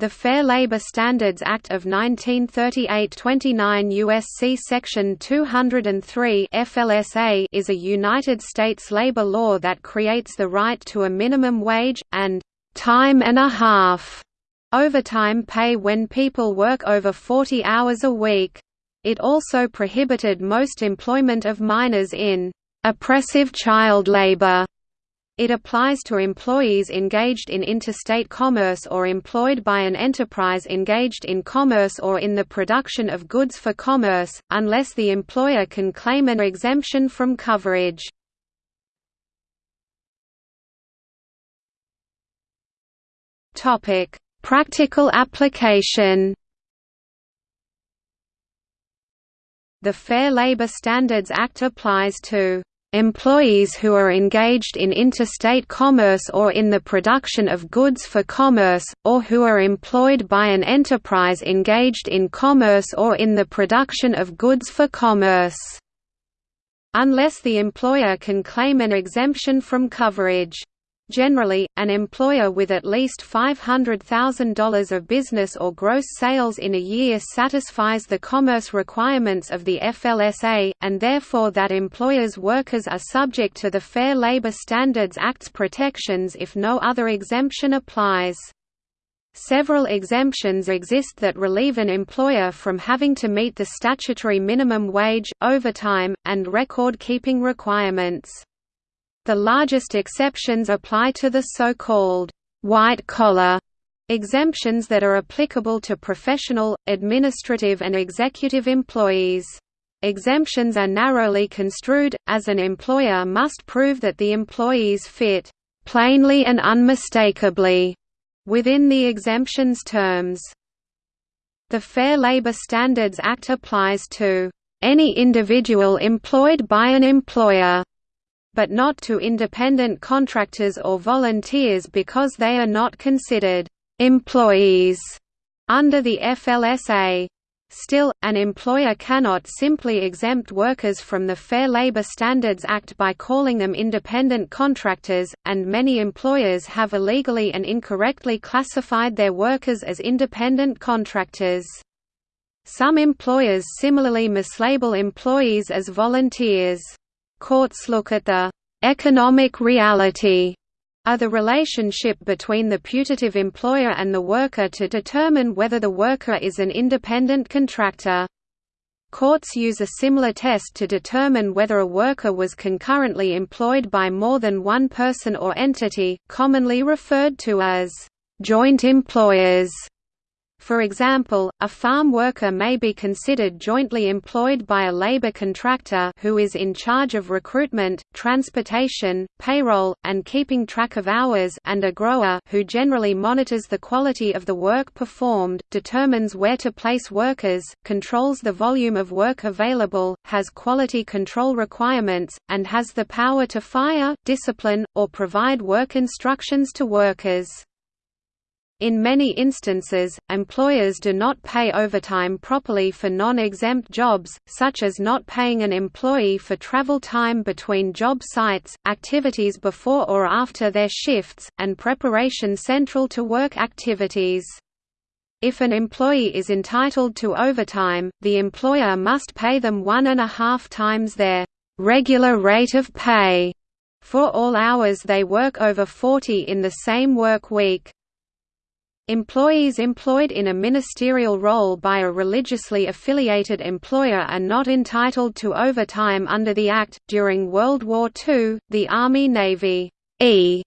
The Fair Labor Standards Act of 1938 29 U.S.C. Section 203 FLSA is a United States labor law that creates the right to a minimum wage, and «time and a half» overtime pay when people work over 40 hours a week. It also prohibited most employment of minors in «oppressive child labor» It applies to employees engaged in interstate commerce or employed by an enterprise engaged in commerce or in the production of goods for commerce, unless the employer can claim an exemption from coverage. Practical application The Fair Labor Standards Act applies to Employees who are engaged in interstate commerce or in the production of goods for commerce, or who are employed by an enterprise engaged in commerce or in the production of goods for commerce. Unless the employer can claim an exemption from coverage. Generally, an employer with at least $500,000 of business or gross sales in a year satisfies the commerce requirements of the FLSA, and therefore that employer's workers are subject to the Fair Labor Standards Act's protections if no other exemption applies. Several exemptions exist that relieve an employer from having to meet the statutory minimum wage, overtime, and record-keeping requirements. The largest exceptions apply to the so-called white-collar exemptions that are applicable to professional, administrative and executive employees. Exemptions are narrowly construed, as an employer must prove that the employees fit «plainly and unmistakably» within the exemption's terms. The Fair Labor Standards Act applies to «any individual employed by an employer» but not to independent contractors or volunteers because they are not considered employees under the FLSA. Still, an employer cannot simply exempt workers from the Fair Labor Standards Act by calling them independent contractors, and many employers have illegally and incorrectly classified their workers as independent contractors. Some employers similarly mislabel employees as volunteers. Courts look at the economic reality of the relationship between the putative employer and the worker to determine whether the worker is an independent contractor. Courts use a similar test to determine whether a worker was concurrently employed by more than one person or entity, commonly referred to as joint employers. For example, a farm worker may be considered jointly employed by a labor contractor who is in charge of recruitment, transportation, payroll, and keeping track of hours and a grower who generally monitors the quality of the work performed, determines where to place workers, controls the volume of work available, has quality control requirements, and has the power to fire, discipline, or provide work instructions to workers. In many instances, employers do not pay overtime properly for non-exempt jobs, such as not paying an employee for travel time between job sites, activities before or after their shifts, and preparation central to work activities. If an employee is entitled to overtime, the employer must pay them one and a half times their regular rate of pay for all hours they work over 40 in the same work week. Employees employed in a ministerial role by a religiously affiliated employer are not entitled to overtime under the Act. During World War II, the Army Navy E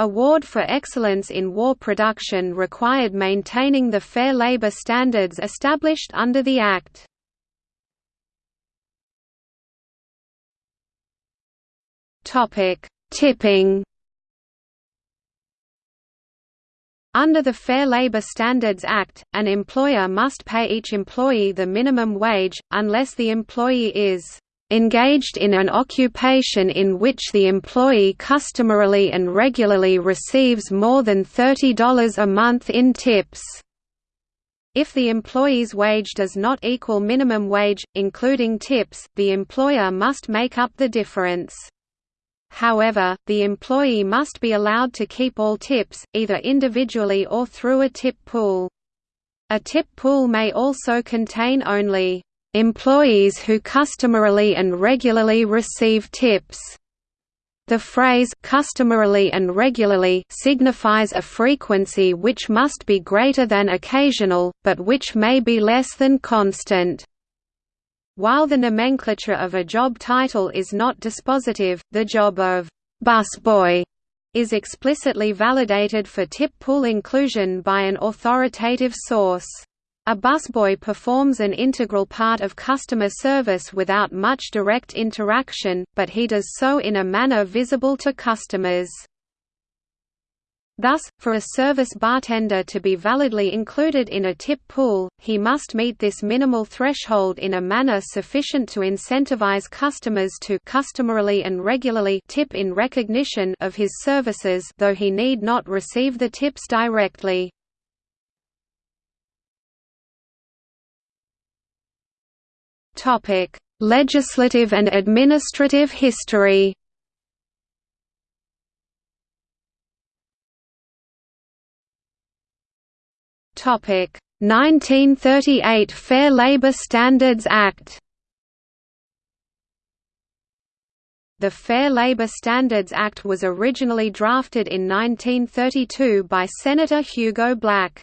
Award for Excellence in War Production required maintaining the fair labor standards established under the Act. Tipping Under the Fair Labor Standards Act, an employer must pay each employee the minimum wage, unless the employee is engaged in an occupation in which the employee customarily and regularly receives more than $30 a month in tips. If the employee's wage does not equal minimum wage, including tips, the employer must make up the difference. However, the employee must be allowed to keep all tips, either individually or through a tip pool. A tip pool may also contain only employees who customarily and regularly receive tips. The phrase customarily and regularly signifies a frequency which must be greater than occasional, but which may be less than constant. While the nomenclature of a job title is not dispositive, the job of busboy is explicitly validated for tip pool inclusion by an authoritative source. A busboy performs an integral part of customer service without much direct interaction, but he does so in a manner visible to customers. Thus, for a service bartender to be validly included in a tip pool, he must meet this minimal threshold in a manner sufficient to incentivize customers to customarily and regularly tip in recognition of his services though he need not receive the tips directly. Legislative and administrative history. Topic: 1938 Fair Labor Standards Act. The Fair Labor Standards Act was originally drafted in 1932 by Senator Hugo Black.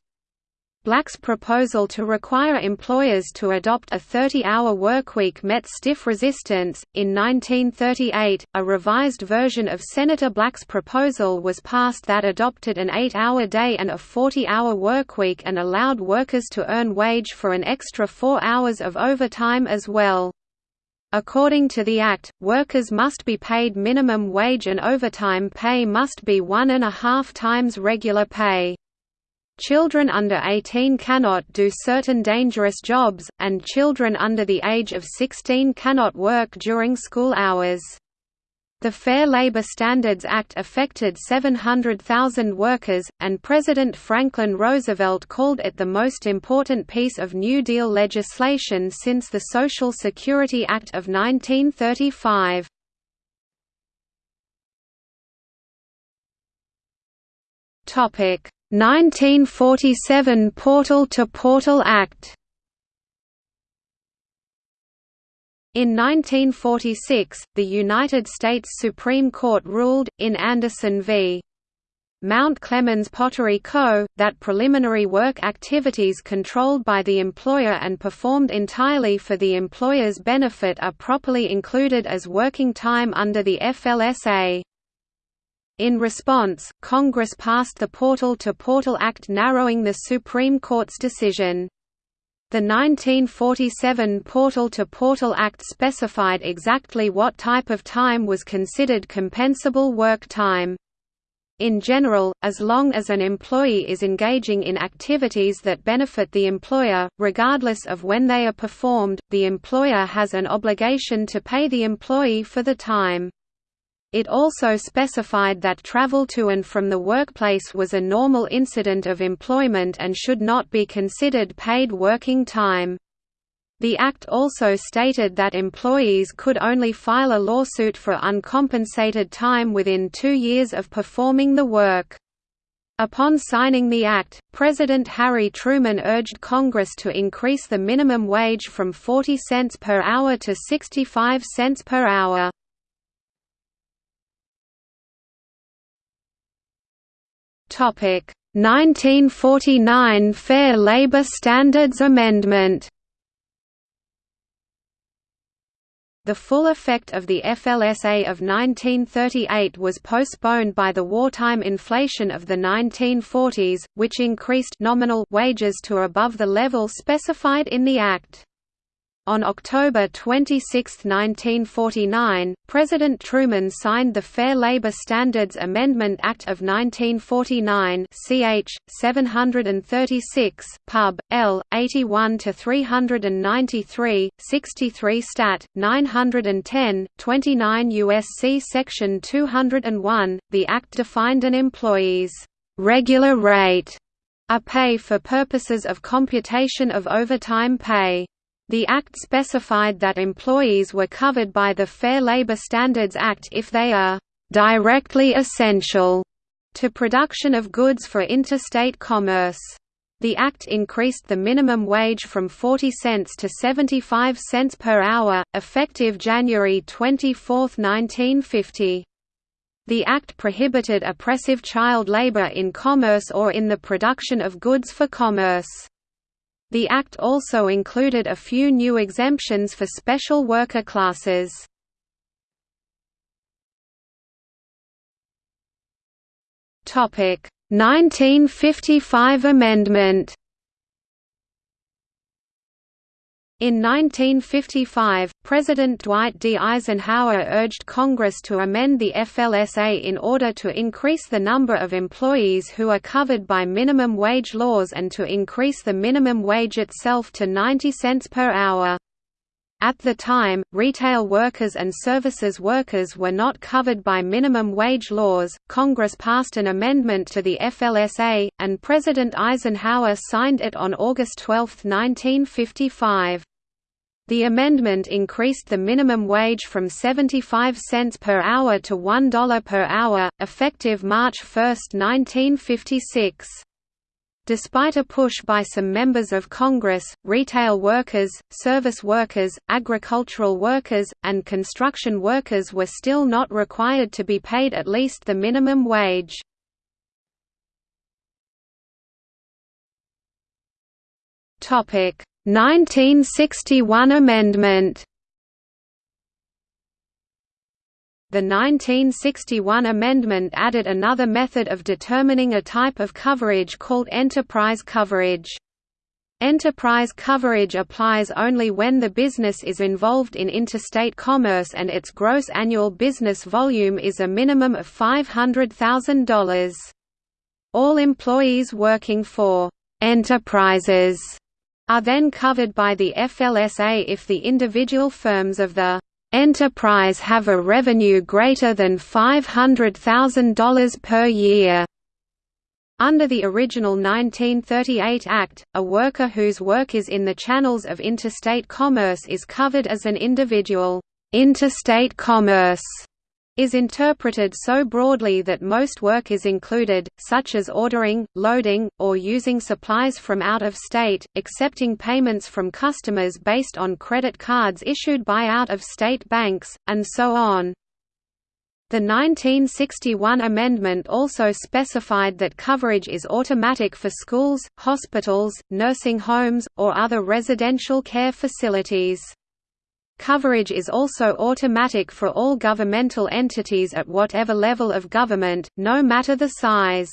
Black's proposal to require employers to adopt a 30-hour workweek met stiff resistance. In 1938, a revised version of Senator Black's proposal was passed that adopted an 8-hour day and a 40-hour workweek and allowed workers to earn wage for an extra 4 hours of overtime as well. According to the Act, workers must be paid minimum wage and overtime pay must be one and a half times regular pay. Children under 18 cannot do certain dangerous jobs, and children under the age of 16 cannot work during school hours. The Fair Labor Standards Act affected 700,000 workers, and President Franklin Roosevelt called it the most important piece of New Deal legislation since the Social Security Act of 1935. Topic 1947 Portal-to-Portal Act In 1946, the United States Supreme Court ruled, in Anderson v. Mount Clemens Pottery Co., that preliminary work activities controlled by the employer and performed entirely for the employer's benefit are properly included as working time under the FLSA. In response, Congress passed the Portal-to-Portal Act narrowing the Supreme Court's decision. The 1947 Portal-to-Portal Act specified exactly what type of time was considered compensable work time. In general, as long as an employee is engaging in activities that benefit the employer, regardless of when they are performed, the employer has an obligation to pay the employee for the time. It also specified that travel to and from the workplace was a normal incident of employment and should not be considered paid working time. The Act also stated that employees could only file a lawsuit for uncompensated time within two years of performing the work. Upon signing the Act, President Harry Truman urged Congress to increase the minimum wage from 40 cents per hour to 65 cents per hour. 1949 Fair Labor Standards Amendment The full effect of the FLSA of 1938 was postponed by the wartime inflation of the 1940s, which increased nominal wages to above the level specified in the Act. On October 26, 1949, President Truman signed the Fair Labor Standards Amendment Act of 1949 ch. 736, Pub. L. 81–393, 63 Stat. 910, 29 U.S.C. Section 201. The Act defined an employee's «regular rate» a pay for purposes of computation of overtime pay. The Act specified that employees were covered by the Fair Labor Standards Act if they are directly essential to production of goods for interstate commerce. The Act increased the minimum wage from 40 cents to 75 cents per hour, effective January 24, 1950. The Act prohibited oppressive child labor in commerce or in the production of goods for commerce. The Act also included a few new exemptions for special worker classes. Topic 1955 amendment In 1955, President Dwight D. Eisenhower urged Congress to amend the FLSA in order to increase the number of employees who are covered by minimum wage laws and to increase the minimum wage itself to 90 cents per hour. At the time, retail workers and services workers were not covered by minimum wage laws. Congress passed an amendment to the FLSA, and President Eisenhower signed it on August 12, 1955. The amendment increased the minimum wage from 75 cents per hour to $1 per hour, effective March 1, 1956. Despite a push by some members of Congress, retail workers, service workers, agricultural workers, and construction workers were still not required to be paid at least the minimum wage. Topic 1961 amendment The 1961 amendment added another method of determining a type of coverage called enterprise coverage. Enterprise coverage applies only when the business is involved in interstate commerce and its gross annual business volume is a minimum of $500,000. All employees working for «enterprises» are then covered by the FLSA if the individual firms of the enterprise have a revenue greater than $500,000 per year. Under the original 1938 Act, a worker whose work is in the channels of interstate commerce is covered as an individual. Interstate commerce is interpreted so broadly that most work is included, such as ordering, loading, or using supplies from out of state, accepting payments from customers based on credit cards issued by out-of-state banks, and so on. The 1961 amendment also specified that coverage is automatic for schools, hospitals, nursing homes, or other residential care facilities. Coverage is also automatic for all governmental entities at whatever level of government, no matter the size.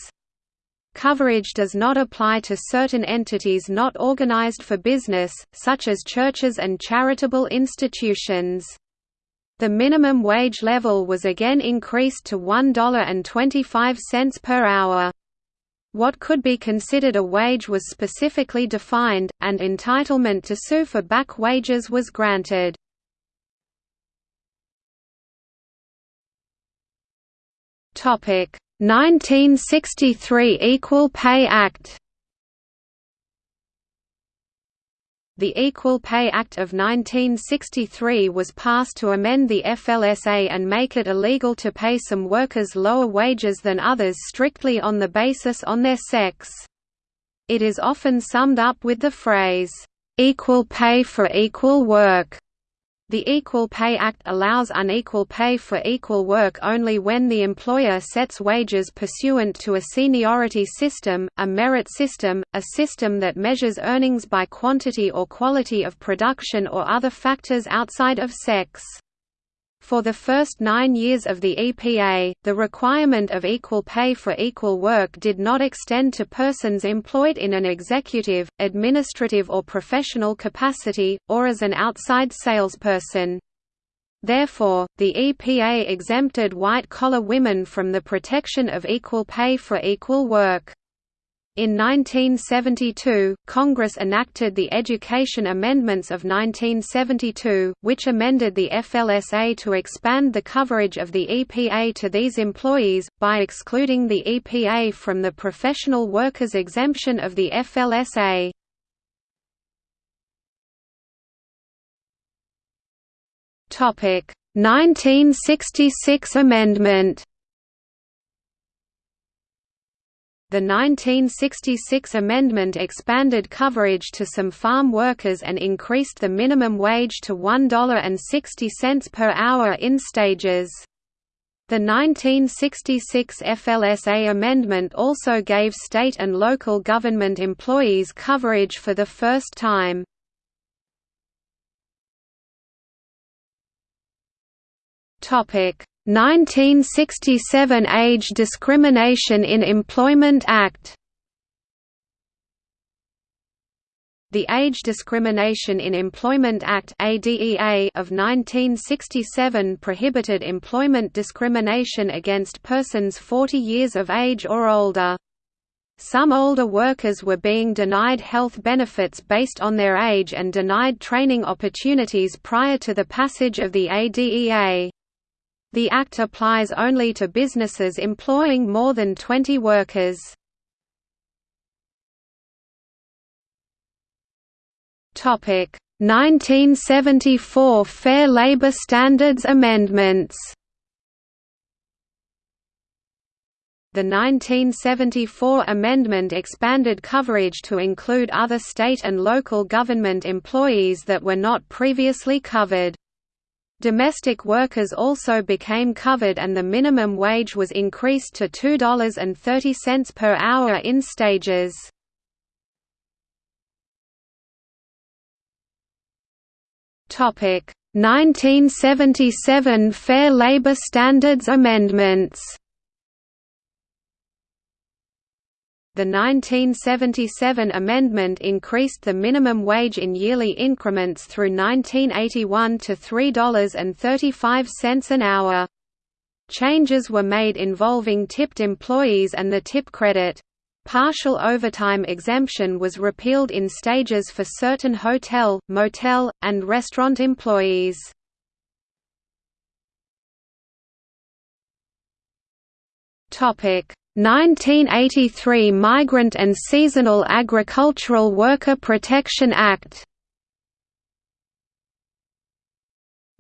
Coverage does not apply to certain entities not organized for business, such as churches and charitable institutions. The minimum wage level was again increased to $1.25 per hour. What could be considered a wage was specifically defined, and entitlement to sue for back wages was granted. 1963 Equal Pay Act The Equal Pay Act of 1963 was passed to amend the FLSA and make it illegal to pay some workers lower wages than others strictly on the basis on their sex. It is often summed up with the phrase, "...equal pay for equal work." The Equal Pay Act allows unequal pay for equal work only when the employer sets wages pursuant to a seniority system, a merit system, a system that measures earnings by quantity or quality of production or other factors outside of sex. For the first nine years of the EPA, the requirement of equal pay for equal work did not extend to persons employed in an executive, administrative or professional capacity, or as an outside salesperson. Therefore, the EPA exempted white-collar women from the protection of equal pay for equal work. In 1972, Congress enacted the Education Amendments of 1972, which amended the FLSA to expand the coverage of the EPA to these employees, by excluding the EPA from the professional workers exemption of the FLSA. Topic: 1966 amendment The 1966 amendment expanded coverage to some farm workers and increased the minimum wage to $1.60 per hour in stages. The 1966 FLSA amendment also gave state and local government employees coverage for the first time. Topic 1967 Age Discrimination in Employment Act The Age Discrimination in Employment Act of 1967 prohibited employment discrimination against persons 40 years of age or older. Some older workers were being denied health benefits based on their age and denied training opportunities prior to the passage of the ADEA. The Act applies only to businesses employing more than 20 workers. Topic 1974 Fair Labor Standards Amendments The 1974 amendment expanded coverage to include other state and local government employees that were not previously covered. Domestic workers also became covered and the minimum wage was increased to $2.30 per hour in stages. Topic 1977 Fair Labor Standards Amendments The 1977 amendment increased the minimum wage in yearly increments through 1981 to $3.35 an hour. Changes were made involving tipped employees and the tip credit. Partial overtime exemption was repealed in stages for certain hotel, motel, and restaurant employees. Topic 1983 Migrant and Seasonal Agricultural Worker Protection Act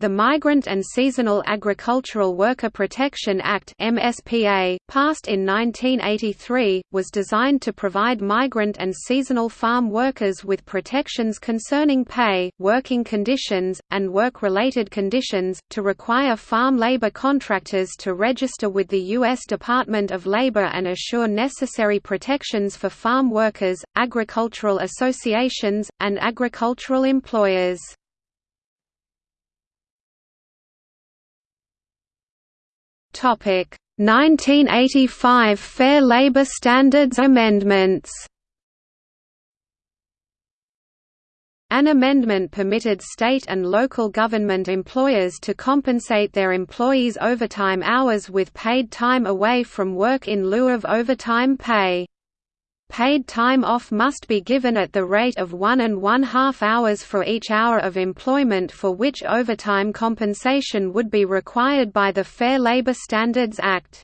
The Migrant and Seasonal Agricultural Worker Protection Act MSPA, passed in 1983, was designed to provide migrant and seasonal farm workers with protections concerning pay, working conditions, and work-related conditions, to require farm labor contractors to register with the U.S. Department of Labor and assure necessary protections for farm workers, agricultural associations, and agricultural employers. Topic 1985 Fair Labor Standards Amendments An amendment permitted state and local government employers to compensate their employees' overtime hours with paid time away from work in lieu of overtime pay. Paid time off must be given at the rate of one and one-half hours for each hour of employment for which overtime compensation would be required by the Fair Labor Standards Act.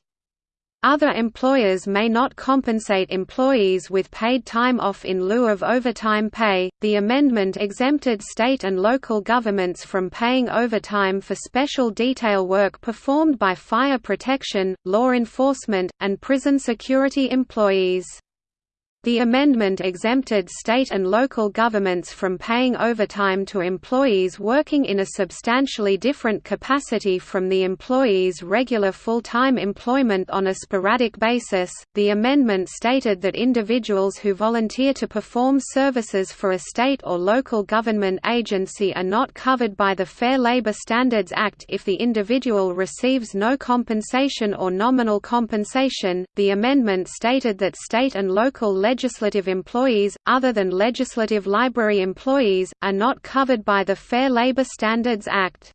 Other employers may not compensate employees with paid time off in lieu of overtime pay. The amendment exempted state and local governments from paying overtime for special detail work performed by fire protection, law enforcement, and prison security employees. The amendment exempted state and local governments from paying overtime to employees working in a substantially different capacity from the employee's regular full-time employment on a sporadic basis. The amendment stated that individuals who volunteer to perform services for a state or local government agency are not covered by the Fair Labor Standards Act if the individual receives no compensation or nominal compensation. The amendment stated that state and local legislative employees, other than legislative library employees, are not covered by the Fair Labor Standards Act.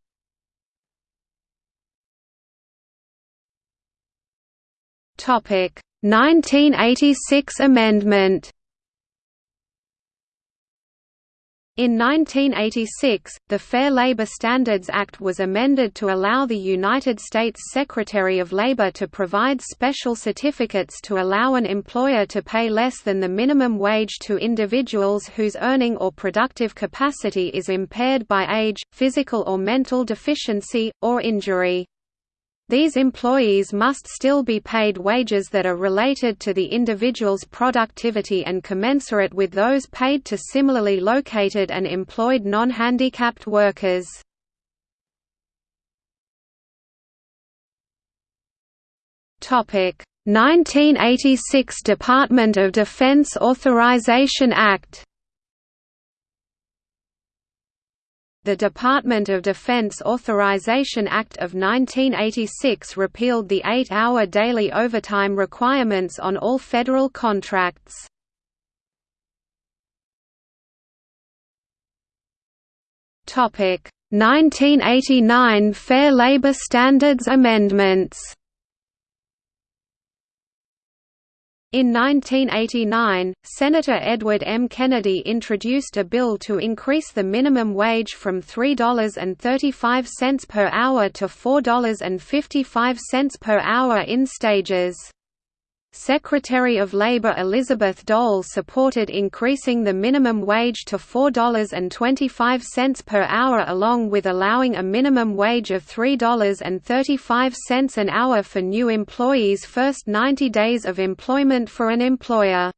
Topic 1986 amendment In 1986, the Fair Labor Standards Act was amended to allow the United States Secretary of Labor to provide special certificates to allow an employer to pay less than the minimum wage to individuals whose earning or productive capacity is impaired by age, physical or mental deficiency, or injury. These employees must still be paid wages that are related to the individual's productivity and commensurate with those paid to similarly located and employed non-handicapped workers. Topic: 1986 Department of Defense Authorization Act The Department of Defense Authorization Act of 1986 repealed the eight-hour daily overtime requirements on all federal contracts. Topic: 1989 Fair Labor Standards Amendments In 1989, Senator Edward M. Kennedy introduced a bill to increase the minimum wage from $3.35 per hour to $4.55 per hour in stages. Secretary of Labor Elizabeth Dole supported increasing the minimum wage to $4.25 per hour along with allowing a minimum wage of $3.35 an hour for new employees' first 90 days of employment for an employer.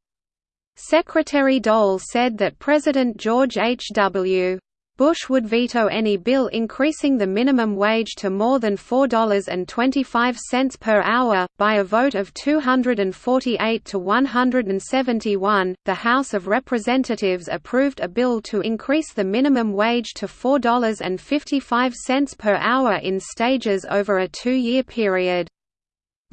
Secretary Dole said that President George H. W. Bush would veto any bill increasing the minimum wage to more than $4.25 per hour. By a vote of 248 to 171, the House of Representatives approved a bill to increase the minimum wage to $4.55 per hour in stages over a two year period.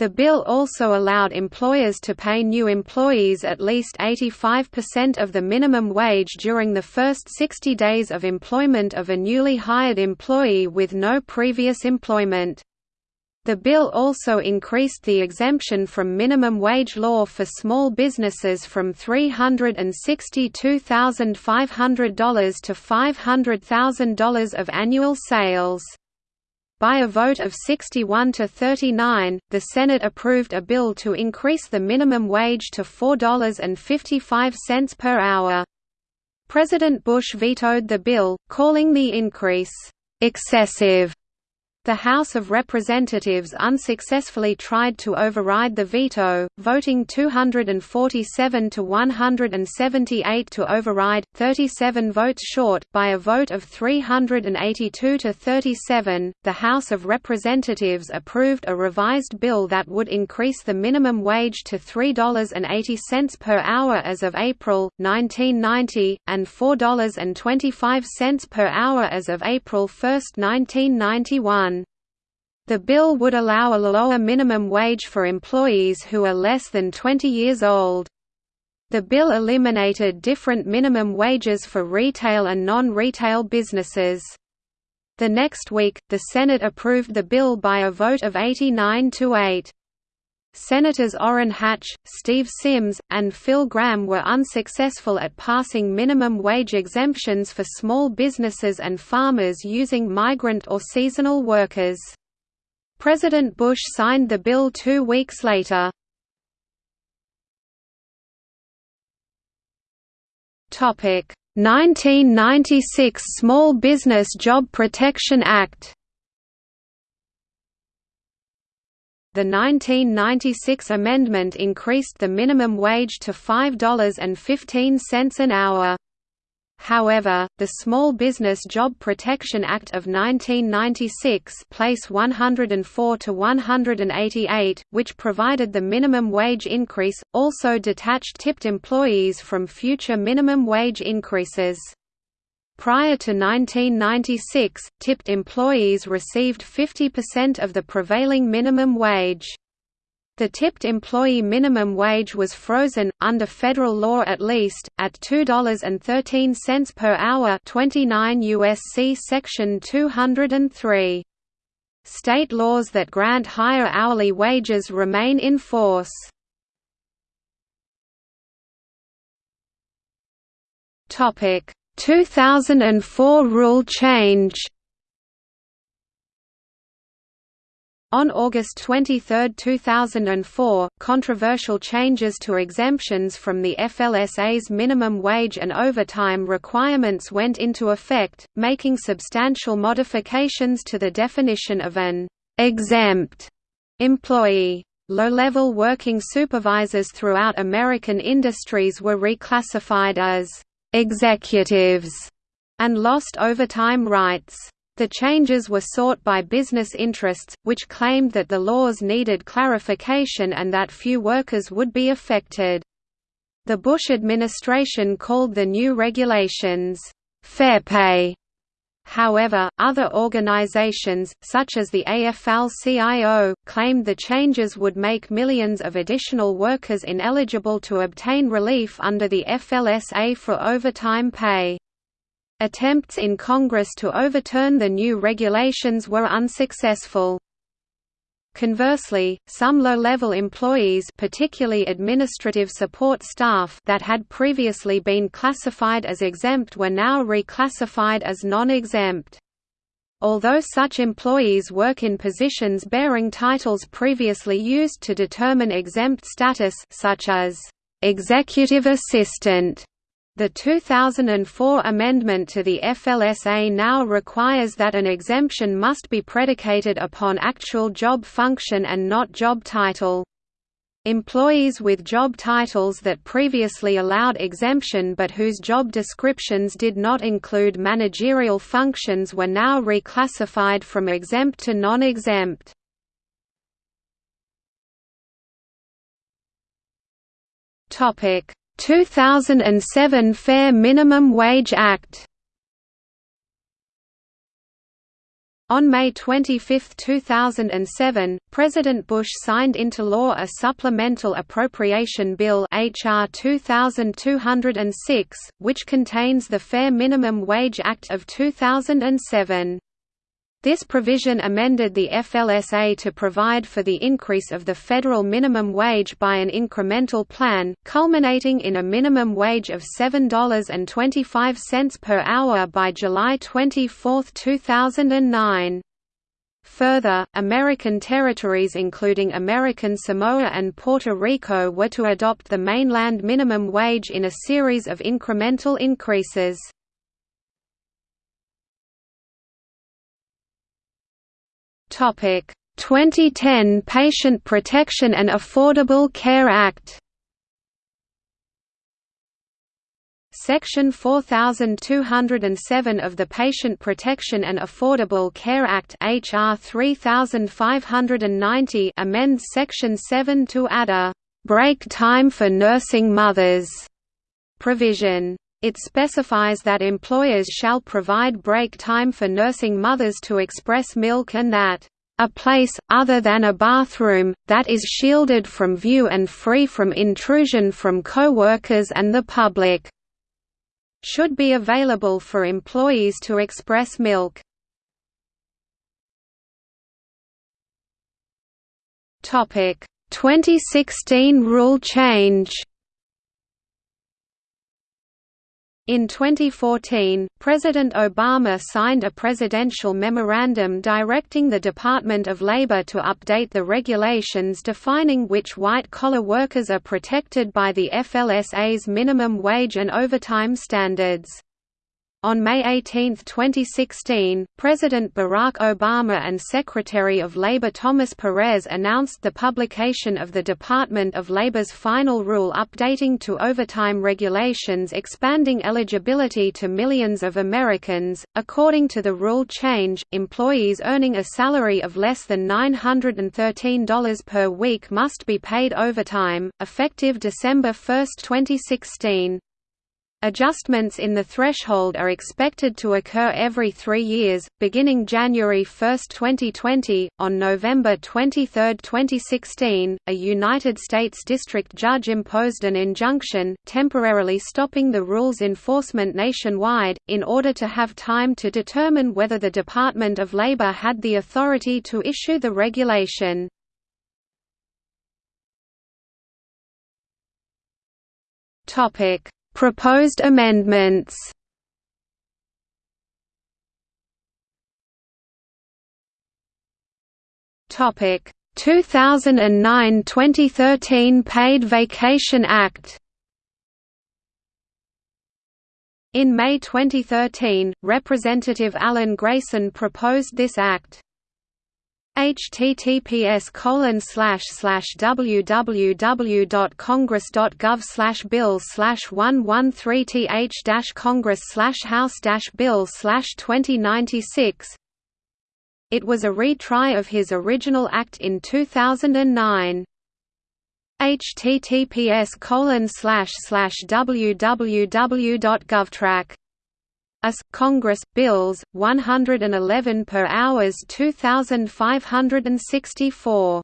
The bill also allowed employers to pay new employees at least 85% of the minimum wage during the first 60 days of employment of a newly hired employee with no previous employment. The bill also increased the exemption from minimum wage law for small businesses from $362,500 to $500,000 of annual sales. By a vote of 61 to 39, the Senate approved a bill to increase the minimum wage to $4.55 per hour. President Bush vetoed the bill, calling the increase, "...excessive." The House of Representatives unsuccessfully tried to override the veto, voting 247 to 178 to override, 37 votes short. By a vote of 382 to 37, the House of Representatives approved a revised bill that would increase the minimum wage to $3.80 per hour as of April 1990 and $4.25 per hour as of April 1, 1991. The bill would allow a lower minimum wage for employees who are less than 20 years old. The bill eliminated different minimum wages for retail and non-retail businesses. The next week, the Senate approved the bill by a vote of 89 to 8. Senators Orrin Hatch, Steve Symms, and Phil Gramm were unsuccessful at passing minimum wage exemptions for small businesses and farmers using migrant or seasonal workers. President Bush signed the bill two weeks later. Topic 1996 Small Business Job Protection Act The 1996 amendment increased the minimum wage to $5.15 an hour. However, the Small Business Job Protection Act of 1996 place 104 to 188, which provided the minimum wage increase, also detached tipped employees from future minimum wage increases. Prior to 1996, tipped employees received 50% of the prevailing minimum wage. The tipped employee minimum wage was frozen, under federal law at least, at $2.13 per hour 29 U.S.C. Section 203. State laws that grant higher hourly wages remain in force. Topic 2004 rule change On August 23, 2004, controversial changes to exemptions from the FLSA's minimum wage and overtime requirements went into effect, making substantial modifications to the definition of an exempt employee. Low-level working supervisors throughout American industries were reclassified as executives and lost overtime rights. The changes were sought by business interests, which claimed that the laws needed clarification and that few workers would be affected. The Bush administration called the new regulations, "...fair pay". However, other organizations, such as the AFL-CIO, claimed the changes would make millions of additional workers ineligible to obtain relief under the FLSA for overtime pay. Attempts in Congress to overturn the new regulations were unsuccessful. Conversely, some low-level employees particularly administrative support staff that had previously been classified as exempt were now reclassified as non-exempt. Although such employees work in positions bearing titles previously used to determine exempt status such as executive assistant the 2004 amendment to the FLSA now requires that an exemption must be predicated upon actual job function and not job title. Employees with job titles that previously allowed exemption but whose job descriptions did not include managerial functions were now reclassified from exempt to non-exempt. Topic 2007 Fair Minimum Wage Act On May 25, 2007, President Bush signed into law a supplemental appropriation bill HR 2206, which contains the Fair Minimum Wage Act of 2007. This provision amended the FLSA to provide for the increase of the federal minimum wage by an incremental plan, culminating in a minimum wage of $7.25 per hour by July 24, 2009. Further, American territories including American Samoa and Puerto Rico were to adopt the mainland minimum wage in a series of incremental increases. Topic: 2010 Patient Protection and Affordable Care Act. Section 4207 of the Patient Protection and Affordable Care Act HR 3590 amends Section 7 to add a break time for nursing mothers provision. It specifies that employers shall provide break time for nursing mothers to express milk and that a place, other than a bathroom, that is shielded from view and free from intrusion from co-workers and the public, should be available for employees to express milk. Topic: 2016 rule change. In 2014, President Obama signed a presidential memorandum directing the Department of Labor to update the regulations defining which white-collar workers are protected by the FLSA's minimum wage and overtime standards. On May 18, 2016, President Barack Obama and Secretary of Labor Thomas Perez announced the publication of the Department of Labor's final rule updating to overtime regulations expanding eligibility to millions of Americans. According to the rule change, employees earning a salary of less than $913 per week must be paid overtime, effective December 1, 2016. Adjustments in the threshold are expected to occur every three years, beginning January 1, 2020. On November 23, 2016, a United States District Judge imposed an injunction, temporarily stopping the rule's enforcement nationwide, in order to have time to determine whether the Department of Labor had the authority to issue the regulation. Topic Proposed amendments. Topic. 2009-2013 Paid Vacation Act. In May 2013, Representative Alan Grayson proposed this act https colon slash slash www.congress.gov slash bill slash one one three th dash congress slash house dash bill slash twenty ninety six. It was a retry of his original act in two thousand and nine https colon slash slash www.govtrack US Congress bills 111 per hours 2564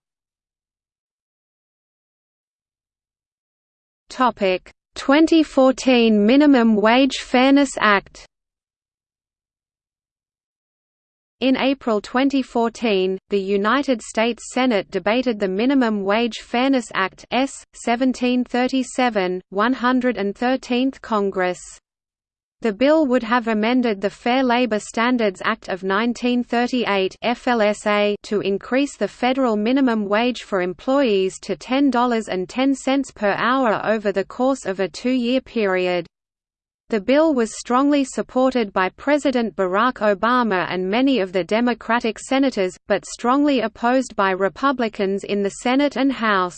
Topic 2014 Minimum Wage Fairness Act In April 2014, the United States Senate debated the Minimum Wage Fairness Act S. 1737, 113th Congress. The bill would have amended the Fair Labor Standards Act of 1938 FLSA to increase the federal minimum wage for employees to $10.10 per hour over the course of a two-year period. The bill was strongly supported by President Barack Obama and many of the Democratic senators, but strongly opposed by Republicans in the Senate and House.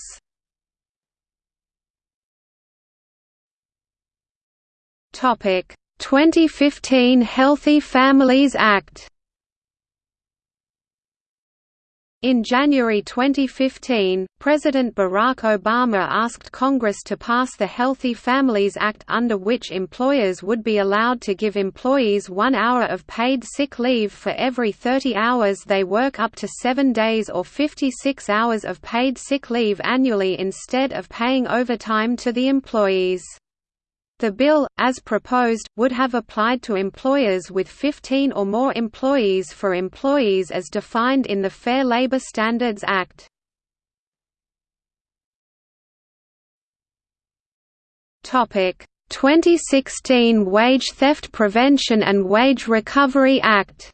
Topic 2015 Healthy Families Act In January 2015, President Barack Obama asked Congress to pass the Healthy Families Act under which employers would be allowed to give employees one hour of paid sick leave for every 30 hours they work up to seven days or 56 hours of paid sick leave annually instead of paying overtime to the employees. The bill, as proposed, would have applied to employers with 15 or more employees for employees as defined in the Fair Labor Standards Act. Topic: 2016 Wage Theft Prevention and Wage Recovery Act.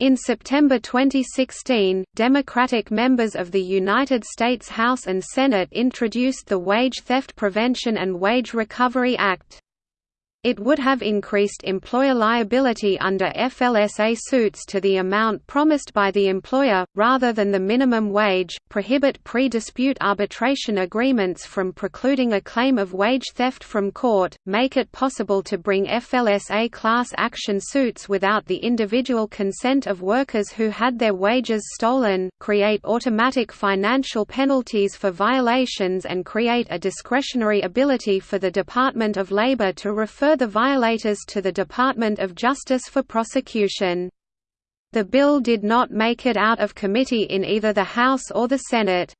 In September 2016, Democratic members of the United States House and Senate introduced the Wage Theft Prevention and Wage Recovery Act. It would have increased employer liability under FLSA suits to the amount promised by the employer, rather than the minimum wage, prohibit pre-dispute arbitration agreements from precluding a claim of wage theft from court, make it possible to bring FLSA class action suits without the individual consent of workers who had their wages stolen, create automatic financial penalties for violations and create a discretionary ability for the Department of Labor to refer the violators to the Department of Justice for prosecution. The bill did not make it out of committee in either the House or the Senate.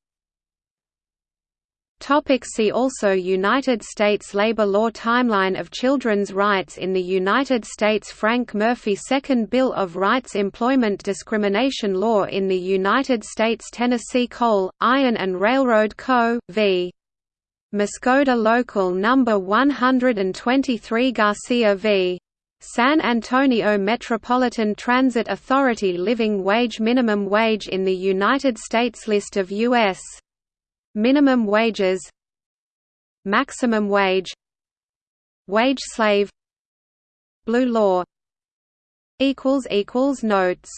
See also United States labor law Timeline of children's rights in the United States Frank Murphy Second Bill of Rights Employment discrimination law in the United States Tennessee Coal, Iron and Railroad Co. v. Muscoda Local No. 123 Garcia v. San Antonio Metropolitan Transit Authority Living Wage Minimum wage in the United States List of U.S. minimum wages Maximum wage Wage slave Blue law Notes